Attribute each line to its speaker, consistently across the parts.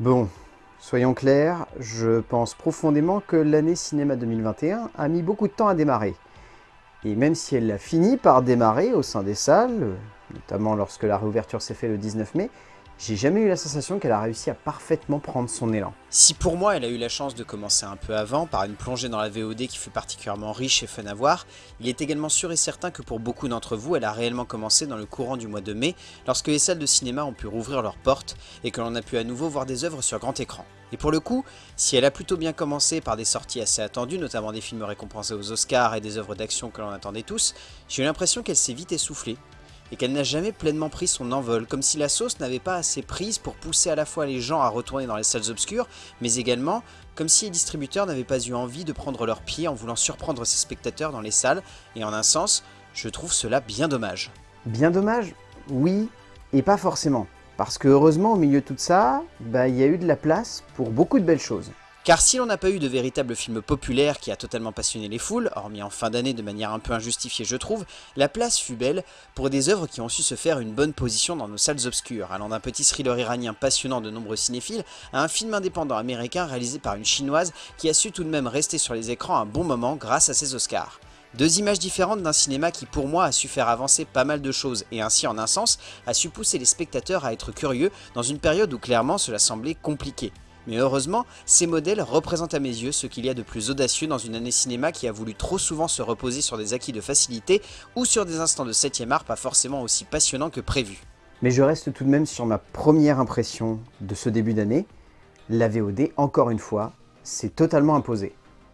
Speaker 1: Bon, soyons clairs, je pense profondément que l'année cinéma 2021 a mis beaucoup de temps à démarrer. Et même si elle a fini par démarrer au sein des salles, notamment lorsque la réouverture s'est faite le 19 mai, j'ai jamais eu la sensation qu'elle a réussi à parfaitement prendre son élan.
Speaker 2: Si pour moi elle a eu la chance de commencer un peu avant, par une plongée dans la VOD qui fut particulièrement riche et fun à voir, il est également sûr et certain que pour beaucoup d'entre vous, elle a réellement commencé dans le courant du mois de mai, lorsque les salles de cinéma ont pu rouvrir leurs portes et que l'on a pu à nouveau voir des œuvres sur grand écran. Et pour le coup, si elle a plutôt bien commencé par des sorties assez attendues, notamment des films récompensés aux Oscars et des œuvres d'action que l'on attendait tous, j'ai eu l'impression qu'elle s'est vite essoufflée, et qu'elle n'a jamais pleinement pris son envol, comme si la sauce n'avait pas assez prise pour pousser à la fois les gens à retourner dans les salles obscures, mais également comme si les distributeurs n'avaient pas eu envie de prendre leur pied en voulant surprendre ses spectateurs dans les salles, et en un sens, je trouve cela bien dommage.
Speaker 1: Bien dommage Oui, et pas forcément. Parce que heureusement, au milieu de tout ça, bah, il y a eu de la place pour beaucoup de belles choses.
Speaker 2: Car si l'on n'a pas eu de véritable film populaire qui a totalement passionné les foules, hormis en fin d'année de manière un peu injustifiée je trouve, la place fut belle pour des œuvres qui ont su se faire une bonne position dans nos salles obscures, allant d'un petit thriller iranien passionnant de nombreux cinéphiles à un film indépendant américain réalisé par une chinoise qui a su tout de même rester sur les écrans un bon moment grâce à ses Oscars. Deux images différentes d'un cinéma qui pour moi a su faire avancer pas mal de choses et ainsi en un sens a su pousser les spectateurs à être curieux dans une période où clairement cela semblait compliqué. Mais heureusement, ces modèles représentent à mes yeux ce qu'il y a de plus audacieux dans une année cinéma qui a voulu trop souvent se reposer sur des acquis de facilité ou sur des instants de 7ème art pas forcément aussi passionnants que prévu.
Speaker 1: Mais je reste tout de même sur ma première impression de ce début d'année. La VOD, encore une fois, s'est totalement imposée.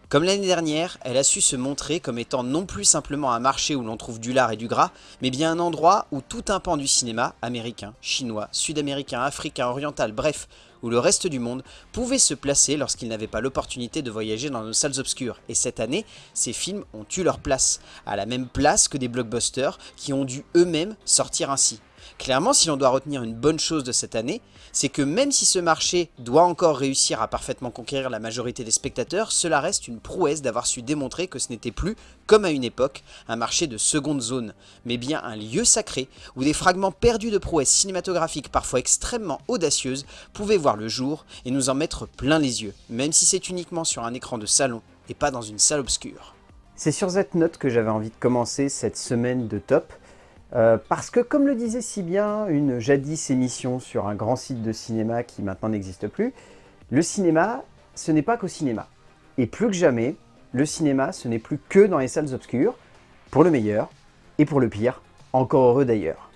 Speaker 2: Comme l'année dernière, elle a su se montrer comme étant non plus simplement un marché où l'on trouve du lard et du gras, mais bien un endroit où tout un pan du cinéma, américain, chinois, sud-américain, africain, oriental, bref, où le reste du monde pouvait se placer lorsqu'il n'avait pas l'opportunité de voyager dans nos salles obscures. Et cette année, ces films ont eu leur place, à la même place que des blockbusters qui ont dû eux-mêmes sortir ainsi. Clairement, si l'on doit retenir une bonne chose de cette année, c'est que même si ce marché doit encore réussir à parfaitement conquérir la majorité des spectateurs, cela reste une prouesse d'avoir su démontrer que ce n'était plus, comme à une époque, un marché de seconde zone, mais bien un lieu sacré où des fragments perdus de prouesses cinématographiques parfois extrêmement audacieuses pouvaient voir le jour et nous en mettre plein les yeux, même si c'est uniquement sur un écran de salon et pas dans une salle obscure.
Speaker 1: C'est sur cette note que j'avais envie de commencer cette semaine de top, euh, parce que comme le disait si bien une jadis émission sur un grand site de cinéma qui maintenant n'existe plus, le cinéma, ce n'est pas qu'au cinéma. Et plus que jamais, le cinéma, ce n'est plus que dans les salles obscures, pour le meilleur et pour le pire, encore heureux d'ailleurs.